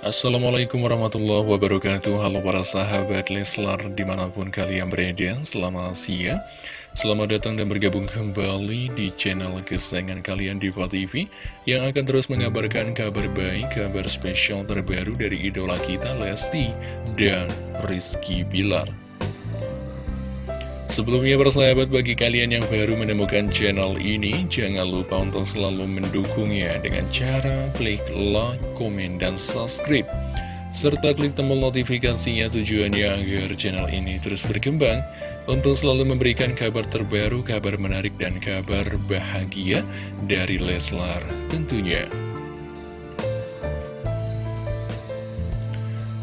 Assalamualaikum warahmatullahi wabarakatuh. Halo para sahabat Leslar di mana pun kalian berada Selamat siang. Selamat datang dan bergabung kembali di channel kesayangan kalian Diva TV Yang akan terus mengabarkan kabar baik, kabar spesial terbaru dari idola kita Lesti dan Rizky Bilar Sebelumnya persahabat bagi kalian yang baru menemukan channel ini Jangan lupa untuk selalu mendukungnya dengan cara klik like, komen, dan subscribe. Serta klik tombol notifikasinya tujuannya agar channel ini terus berkembang Untuk selalu memberikan kabar terbaru, kabar menarik, dan kabar bahagia dari Leslar tentunya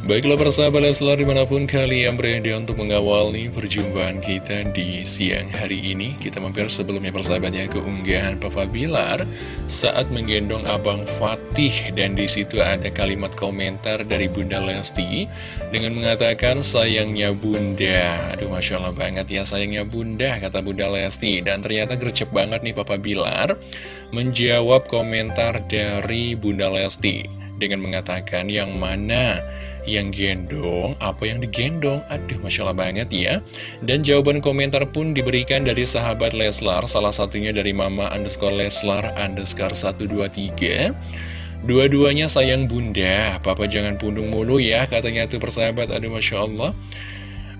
Baiklah persahabat Leslar di mana pun kalian berada untuk mengawali perjumpaan kita di siang hari ini Kita mampir sebelumnya persahabatnya keunggahan Papa Bilar saat menggendong Abang Fatih. Dan di situ ada kalimat komentar dari Bunda Lesti Dengan mengatakan sayangnya Bunda. Aduh Masya Allah banget ya sayangnya Bunda kata Bunda Lesti. Dan ternyata gercep banget nih Papa Bilar Menjawab komentar dari Bunda Lesti Dengan mengatakan yang mana yang gendong, apa yang digendong, aduh Masya Allah banget ya. Dan jawaban komentar pun diberikan dari sahabat Leslar, salah satunya dari Mama underscore Leslar underscore 123. Dua-duanya sayang bunda, papa jangan pundung mulu ya, katanya tuh persahabat, aduh Masya Allah.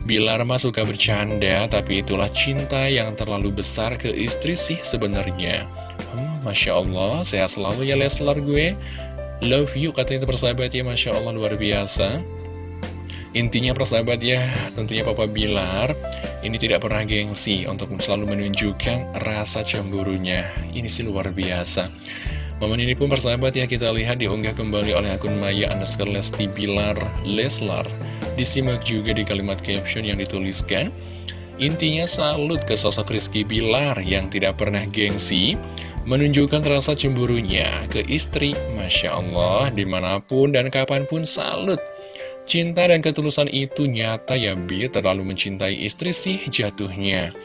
Bilar mah suka bercanda, tapi itulah cinta yang terlalu besar ke istri sih sebenarnya. Hmm, Masya Allah, sehat selalu ya Leslar gue. Love you katanya itu persahabat ya Masya Allah luar biasa. Intinya persahabat ya tentunya Papa Bilar Ini tidak pernah gengsi untuk selalu menunjukkan rasa cemburunya. Ini sih luar biasa. Momen ini pun persahabat ya kita lihat diunggah kembali oleh akun Maya underscore Lesti Bilar Leslar. Disimak juga di kalimat caption yang dituliskan Intinya salut ke sosok Rizky Bilar yang tidak pernah gengsi menunjukkan rasa cemburunya ke istri. Masya Allah, di mana pun dan kapan pun salut. Cinta dan ketulusan itu nyata ya Bi, terlalu mencintai istri sih jatuhnya.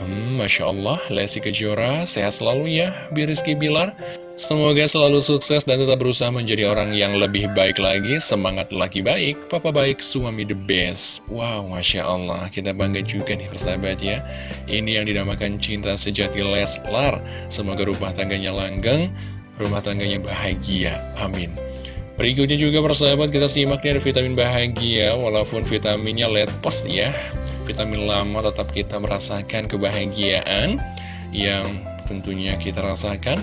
Hmm, Masya Allah, Lesti Kejora, sehat selalu ya, Bi Rizky Bilar. Semoga selalu sukses dan tetap berusaha menjadi orang yang lebih baik lagi. Semangat lagi baik, papa baik, suami the best. Wow, Masya Allah, kita bangga juga nih persahabat ya. Ini yang dinamakan cinta sejati Leslar. Semoga rumah tangganya langgeng, rumah tangganya bahagia. Amin. Berikutnya juga persahabat kita simak nih ada vitamin bahagia, walaupun vitaminnya let post ya. Vitamin lama tetap kita merasakan kebahagiaan yang tentunya kita rasakan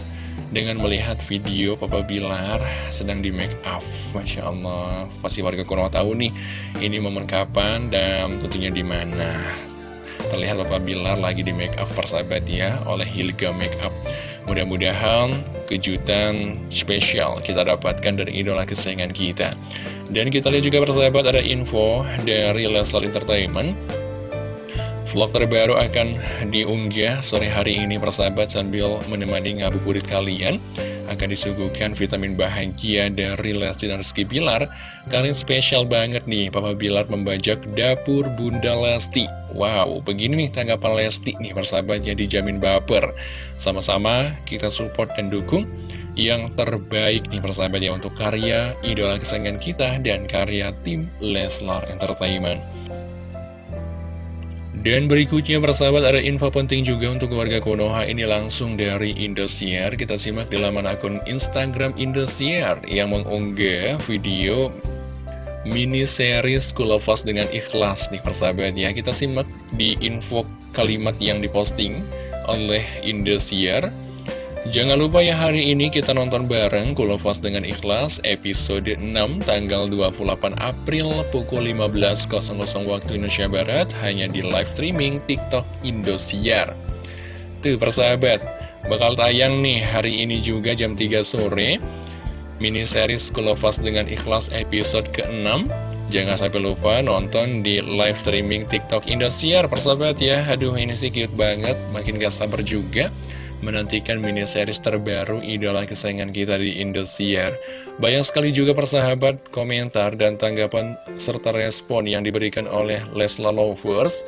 dengan melihat video Papa Bilar sedang di make up. Masya Allah pasti warga Konoha tahu nih ini momen kapan dan tentunya di mana. Terlihat Papa Bilar lagi di make up persahabat ya oleh Hilga Make Up. Mudah-mudahan kejutan spesial kita dapatkan dari idola kesayangan kita. Dan kita lihat juga persahabat ada info dari Leslar Entertainment Vlog terbaru akan diunggah sore hari ini persahabat sambil menemani ngabuburit kalian. Akan disuguhkan vitamin bahagia dari Lesti dan Rizky Bilar. Kalian spesial banget nih Papa Bilar membajak dapur Bunda Lesti. Wow, begini nih tanggapan Lesti nih persahabatnya dijamin baper. Sama-sama kita support dan dukung yang terbaik nih persahabat ya untuk karya idola kesayangan kita dan karya tim Leslar Entertainment dan berikutnya persahabat ada info penting juga untuk keluarga Konoha. Ini langsung dari Indosiar. Kita simak di laman akun Instagram Indosiar yang mengunggah video mini series Kulafas dengan ikhlas nih persahabat ya. Kita simak di info kalimat yang diposting oleh Indosiar Jangan lupa ya hari ini kita nonton bareng Kulofas dengan ikhlas episode 6 tanggal 28 April pukul 15.00 waktu Indonesia Barat hanya di live streaming TikTok Indosiar. Tuh persahabat, bakal tayang nih hari ini juga jam 3 sore mini series Kulofas dengan ikhlas episode ke-6 Jangan sampai lupa nonton di live streaming TikTok Indosiar persahabat ya. Aduh ini sih cute banget, makin gak sabar juga menantikan mini series terbaru idola kesayangan kita di Indosiar. Banyak sekali juga persahabat, komentar, dan tanggapan serta respon yang diberikan oleh Lesla Lovers,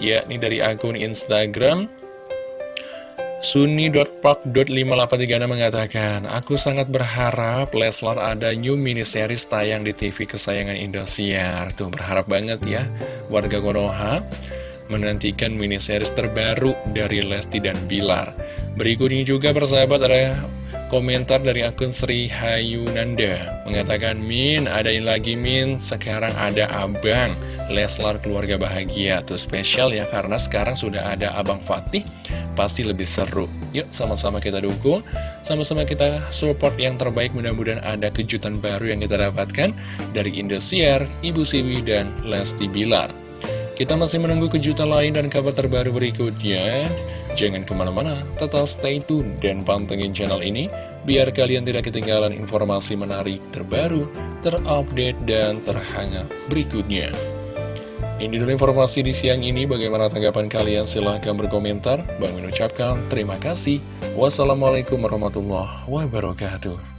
yakni dari akun Instagram Suni.park.583 mengatakan, Aku sangat berharap Leslar ada new mini series tayang di TV kesayangan Indosiar. Tuh, berharap banget ya warga Konoha menantikan mini series terbaru dari Lesti dan Bilar. Berikutnya juga persahabat ada komentar dari akun Sri Hayunanda mengatakan Min adain lagi Min. Sekarang ada abang. Leslar keluarga bahagia. Tuh spesial ya karena sekarang sudah ada Abang Fatih. Pasti lebih seru. Yuk sama-sama kita dukung. Sama-sama kita support yang terbaik. Mudah-mudahan ada kejutan baru yang kita dapatkan Dari Indosiar, Ibu Siwi, dan Lesti Bilar. Kita masih menunggu kejutan lain dan kabar terbaru berikutnya Jangan ke mana-mana, tetap stay tune dan pantengin channel ini Biar kalian tidak ketinggalan informasi menarik terbaru, terupdate, dan terhangat berikutnya ini dulu informasi di siang ini, bagaimana tanggapan kalian? Silahkan berkomentar. Bang mengucapkan terima kasih. Wassalamualaikum warahmatullahi wabarakatuh.